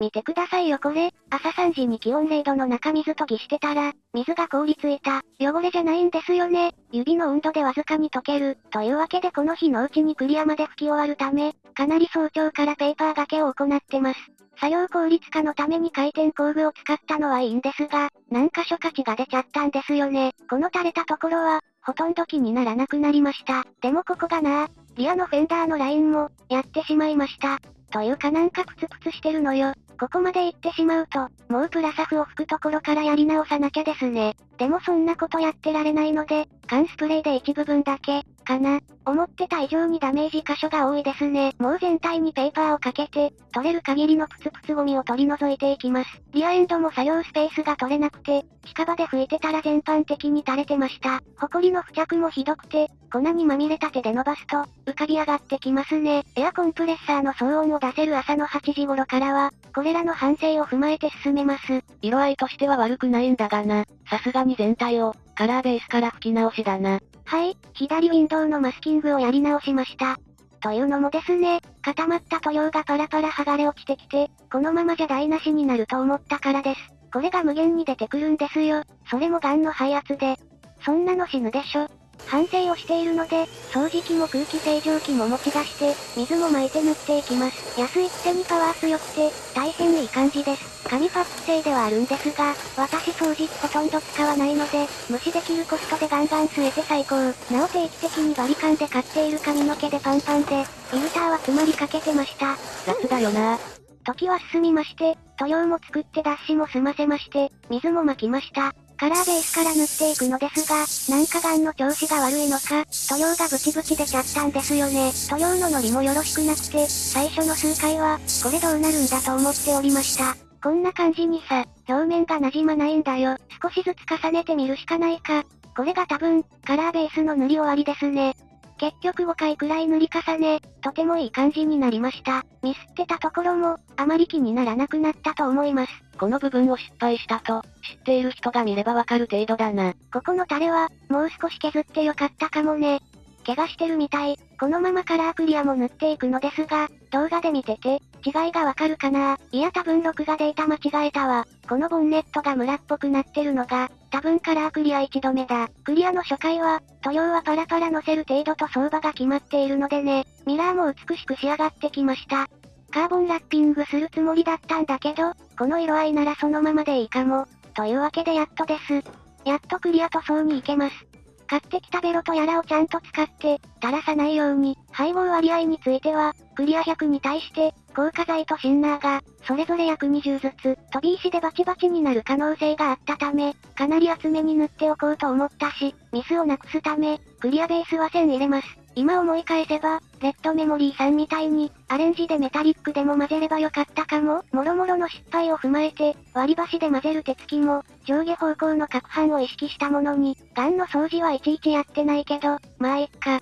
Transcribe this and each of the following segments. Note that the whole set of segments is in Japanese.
見てくださいよこれ、朝3時に気温0度の中水研ぎしてたら、水が凍りついた、汚れじゃないんですよね。指の温度でわずかに溶ける、というわけでこの日のうちにクリアまで拭き終わるため、かなり早朝からペーパーがけを行ってます。作業効率化のために回転工具を使ったのはいいんですが、何箇所価値が出ちゃったんですよね。この垂れたところは、ほとんど気にならなくなりました。でもここがなリアのフェンダーのラインも、やってしまいました。というかなんかプツプツしてるのよ。ここまで行ってしまうと、もうプラサフを吹くところからやり直さなきゃですね。でもそんなことやってられないので、缶スプレーで一部分だけ、かな。思ってた以上にダメージ箇所が多いですね。もう全体にペーパーをかけて、取れる限りのプツプツゴミを取り除いていきます。リアエンドも作業スペースが取れなくて、近場で拭いてたら全般的に垂れてました。ホコリの付着もひどくて、粉にまみれた手で伸ばすと、浮かび上がってきますね。エアコンプレッサーの騒音を出せる朝の8時頃からは、これらの反省を踏まえて進めます。色合いとしては悪くないんだがな。さすがに全体を、カラーベースから吹き直しだな。はい、左ウィンドウのマスキングをやり直しました。というのもですね、固まった塗料がパラパラ剥がれ落ちてきて、このままじゃ台無しになると思ったからです。これが無限に出てくるんですよ。それもガンの配圧で。そんなの死ぬでしょ。反省をしているので、掃除機も空気清浄機も持ち出して、水も巻いて塗っていきます。安いくせにパワー強くて、大変いい感じです。紙パック製ではあるんですが、私掃除機ほとんど使わないので、無視できるコストでガンガン吸えて最高。なお定期的にバリカンで買っている髪の毛でパンパンで、フィルターは詰まりかけてました。雑だよな時は進みまして、塗料も作って脱脂も済ませまして、水も巻きました。カラーベースから塗っていくのですが、なんかガンの調子が悪いのか、塗料がブチブチ出ちゃったんですよね。塗料のノリもよろしくなくて、最初の数回は、これどうなるんだと思っておりました。こんな感じにさ、表面が馴染まないんだよ。少しずつ重ねてみるしかないか。これが多分、カラーベースの塗り終わりですね。結局5回くらい塗り重ね、とてもいい感じになりました。ミスってたところも、あまり気にならなくなったと思います。この部分を失敗したと、知っている人が見ればわかる程度だな。ここのタレは、もう少し削ってよかったかもね。怪我してるみたい。このままカラークリアも塗っていくのですが、動画で見てて、違いがわかるかないや多分録画データ間違えたわ。このボンネットがムラっぽくなってるのが、多分カラークリア1度目だ。クリアの初回は、塗料はパラパラ乗せる程度と相場が決まっているのでね、ミラーも美しく仕上がってきました。カーボンラッピングするつもりだったんだけど、この色合いならそのままでいいかも。というわけでやっとです。やっとクリア塗装に行けます。買ってきたベロとやらをちゃんと使って、垂らさないように、配合割合については、クリア100に対して、硬化剤とシンナーが、それぞれ約20ずつ、飛び石でバチバチになる可能性があったため、かなり厚めに塗っておこうと思ったし、ミスをなくすため、クリアベースは1000入れます。今思い返せば、レッドメモリーさんみたいに、アレンジでメタリックでも混ぜればよかったかも。もろもろの失敗を踏まえて、割り箸で混ぜる手つきも、上下方向の攪拌を意識したものに、ガンの掃除はいちいちやってないけど、まあいっか。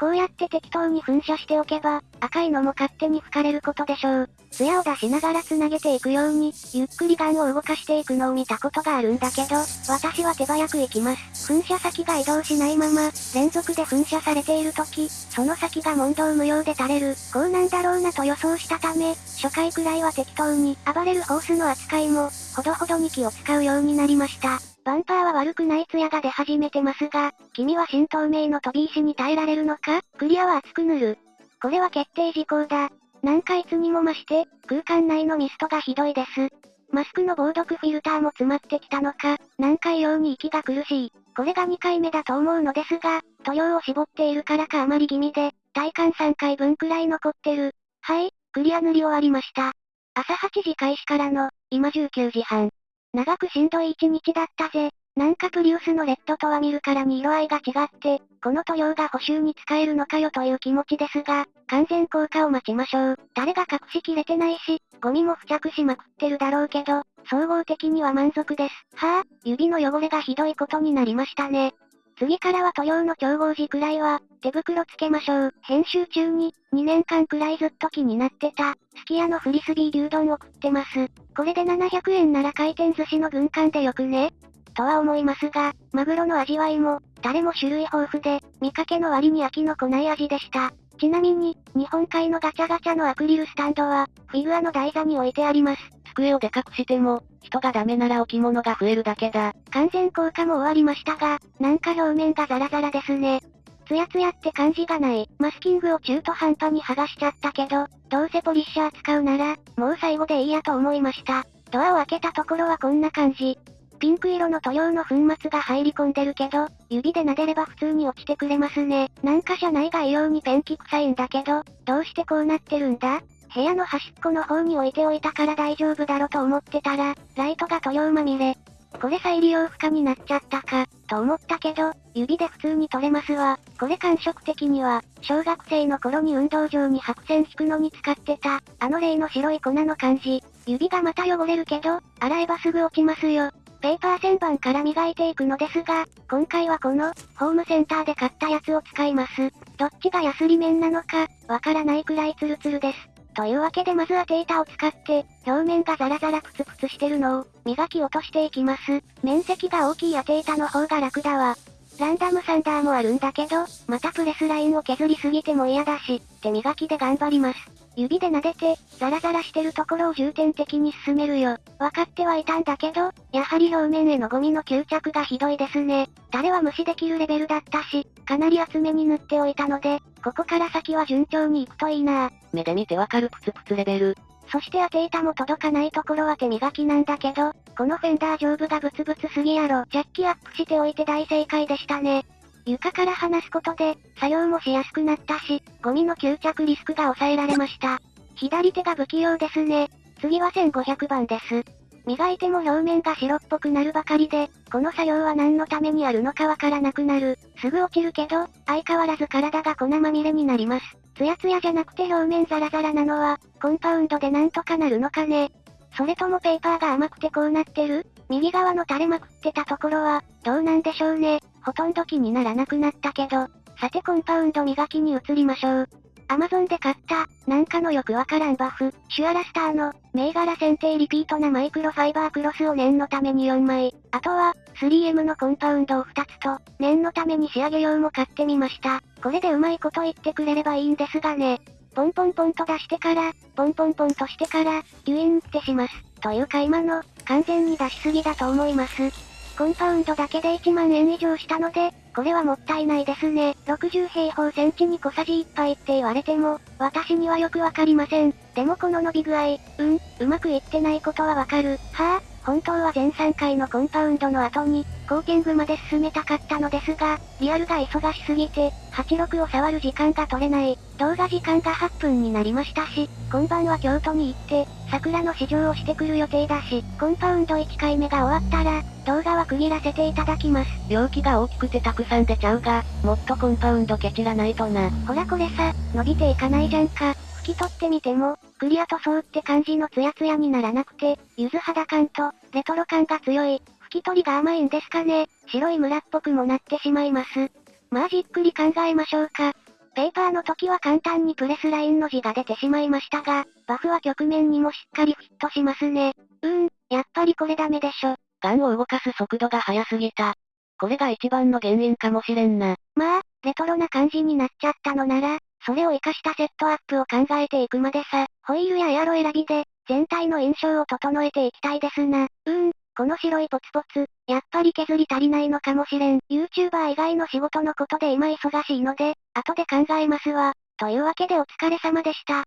こうやって適当に噴射しておけば、赤いのも勝手に吹かれることでしょう。艶を出しながら繋げていくように、ゆっくりガンを動かしていくのを見たことがあるんだけど、私は手早く行きます。噴射先が移動しないまま、連続で噴射されている時、その先が問答無用で垂れる、こうなんだろうなと予想したため、初回くらいは適当に、暴れるホースの扱いも、ほどほどに気を使うようになりました。バンパーは悪くない艶が出始めてますが、君は新透明の飛び石に耐えられるのか？クリアは厚く塗る。これは決定事項だ。何かいつにも増して、空間内のミストがひどいです。マスクの防毒フィルターも詰まってきたのか、何回用に息が苦しい。これが2回目だと思うのですが、塗料を絞っているからかあまり気味で、体感3回分くらい残ってる。はい、クリア塗り終わりました。朝8時開始からの、今19時半。長くしんどい一日だったぜ。なんかプリウスのレッドとは見るからに色合いが違って、この塗料が補修に使えるのかよという気持ちですが、完全効果を待ちましょう。誰が隠しきれてないし、ゴミも付着しまくってるだろうけど、総合的には満足です。はぁ、指の汚れがひどいことになりましたね。次からは塗料の調合時くらいは、手袋つけましょう。編集中に、2年間くらいずっと気になってた、すき家のフリスビー牛丼を食ってます。これで700円なら回転寿司の軍艦でよくね？とは思いますが、マグロの味わいも、タレも種類豊富で、見かけの割に飽きのこない味でした。ちなみに、日本海のガチャガチャのアクリルスタンドは、フィギュアの台座に置いてあります。机をでかくしても、人がダメなら置物が増えるだけだ。完全効果も終わりましたが、なんか表面がザラザラですね。ツヤツヤって感じがない。マスキングを中途半端に剥がしちゃったけど、どうせポリッシャー使うなら、もう最後でいいやと思いました。ドアを開けたところはこんな感じ。ピンク色の塗料の粉末が入り込んでるけど、指で撫でれば普通に落ちてくれますね。なんか車内が異様にペンキ臭いんだけど、どうしてこうなってるんだ？部屋の端っこの方に置いておいたから大丈夫だろと思ってたら、ライトが塗料まみれ。これ再利用不可になっちゃったか、と思ったけど、指で普通に取れますわ。これ感触的には、小学生の頃に運動場に白線引くのに使ってた、あの例の白い粉の感じ。指がまた汚れるけど、洗えばすぐ落ちますよ。ペーパー旋盤から磨いていくのですが、今回はこの、ホームセンターで買ったやつを使います。どっちがヤスリ面なのか、わからないくらいツルツルです。というわけでまずはテータを使って、表面がザラザラプツプツしてるのを、磨き落としていきます。面積が大きいアテータの方が楽だわ。ランダムサンダーもあるんだけど、またプレスラインを削りすぎても嫌だし、手磨きで頑張ります。指で撫でて、ザラザラしてるところを重点的に進めるよ。分かってはいたんだけど、やはり表面へのゴミの吸着がひどいですね。誰は無視できるレベルだったし、かなり厚めに塗っておいたので、ここから先は順調にいくといいな目で見てわかるプツプツレベル。そして当て板も届かないところは手磨きなんだけど、このフェンダー上部がブツブツすぎやろ。ジャッキアップしておいて大正解でしたね。床から離すことで、作業もしやすくなったし、ゴミの吸着リスクが抑えられました。左手が不器用ですね。次は1500番です。磨いても表面が白っぽくなるばかりで、この作業は何のためにあるのかわからなくなる。すぐ落ちるけど、相変わらず体が粉まみれになります。ツヤツヤじゃなくて表面ザラザラなのは、コンパウンドでなんとかなるのかね。それともペーパーが甘くてこうなってる？右側の垂れまくってたところは、どうなんでしょうね。ほとんど気にならなくなったけど。さてコンパウンド磨きに移りましょう。アマゾンで買った、なんかのよくわからんバフ、シュアラスターの、銘柄選定リピートなマイクロファイバークロスを念のために4枚、あとは、3M のコンパウンドを2つと、念のために仕上げ用も買ってみました。これでうまいこと言ってくれればいいんですがね。ポンポンポンと出してから、ポンポンポンとしてから、デュインってします。という買い物、完全に出しすぎだと思います。コンパウンドだけで1万円以上したので、これはもったいないですね。60平方センチに小さじ1杯って言われても、私にはよくわかりません。でもこの伸び具合、うん、うまくいってないことはわかる。はぁ、あ、本当は全3回のコンパウンドの後に、コーティングまで進めたかったのですが、リアルが忙しすぎて、86を触る時間が取れない。動画時間が8分になりましたし、今晩は京都に行って、桜の試乗をしてくる予定だし、コンパウンド1回目が終わったら、動画は区切らせていただきます。容器が大きくてたくさん出ちゃうが、もっとコンパウンドケチらないとな。ほらこれさ、伸びていかないじゃんか。拭き取ってみても、クリア塗装って感じのツヤツヤにならなくて、柚子肌感と、レトロ感が強い。拭き取りが甘いんですかね。白いムラっぽくもなってしまいます。まあじっくり考えましょうか。ペーパーの時は簡単にプレスラインの字が出てしまいましたが、バフは曲面にもしっかりフィットしますね。うーん、やっぱりこれダメでしょ。ガンを動かす速度が速すぎた。これが一番の原因かもしれんな。まあ、レトロな感じになっちゃったのなら、それを活かしたセットアップを考えていくまでさ、ホイールやエアロ選びで、全体の印象を整えていきたいですな。うーん、この白いポツポツ、やっぱり削り足りないのかもしれん。YouTuber 以外の仕事のことで今忙しいので、後で考えますわ。というわけでお疲れ様でした。